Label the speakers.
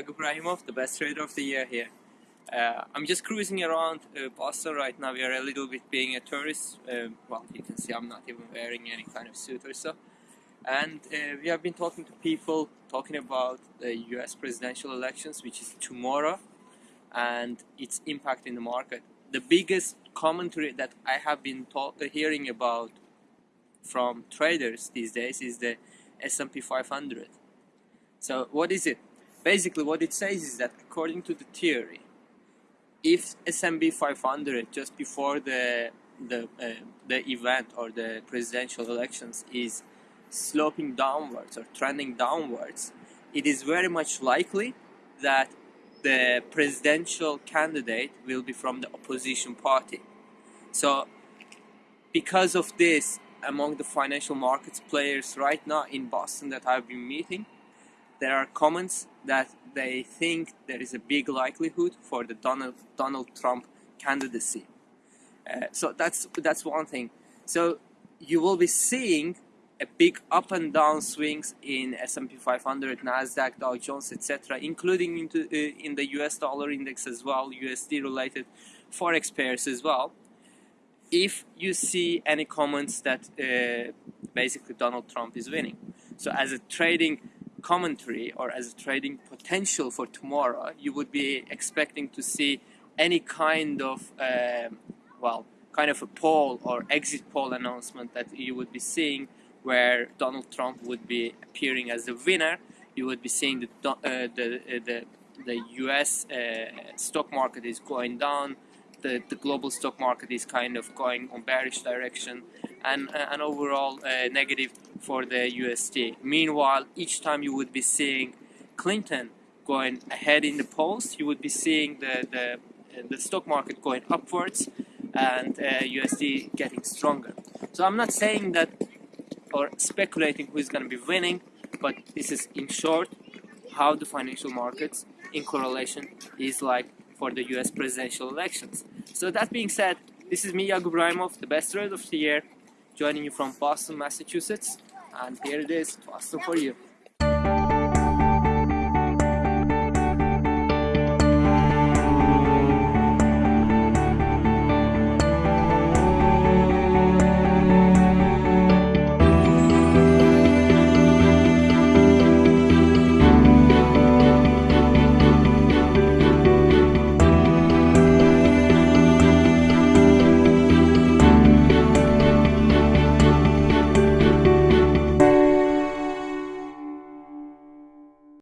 Speaker 1: Yagub Rahimov, the best trader of the year here. Uh, I'm just cruising around uh, Boston right now. We are a little bit being a tourist. Uh, well, you can see I'm not even wearing any kind of suit or so. And uh, we have been talking to people, talking about the US presidential elections, which is tomorrow, and its impact in the market. The biggest commentary that I have been hearing about from traders these days is the S&P 500. So what is it? Basically what it says is that according to the theory, if S&P 500 just before the the uh, the event or the presidential elections is sloping downwards or trending downwards, it is very much likely that the presidential candidate will be from the opposition party. So because of this, among the financial markets players right now in Boston that I've been meeting, there are comments that they think there is a big likelihood for the Donald Donald Trump candidacy. Uh, so that's that's one thing. So you will be seeing a big up and down swings in S&P 500, Nasdaq, Dow Jones, etc., including into uh, in the US dollar index as well, USD related forex pairs as well. If you see any comments that uh, basically Donald Trump is winning, so as a trading commentary or as a trading potential for tomorrow, you would be expecting to see any kind of, um, well, kind of a poll or exit poll announcement that you would be seeing where Donald Trump would be appearing as the winner. You would be seeing the, uh, the, uh, the, the US uh, stock market is going down, the, the global stock market is kind of going on bearish direction and uh, an overall uh, negative for the USD. Meanwhile, each time you would be seeing Clinton going ahead in the polls, you would be seeing the, the, the stock market going upwards and uh, USD getting stronger. So I'm not saying that or speculating who is going to be winning, but this is in short how the financial markets in correlation is like for the US presidential elections. So that being said, this is me, Rahimov, the best trader of the year, joining you from Boston, Massachusetts, and here it is, Boston for you.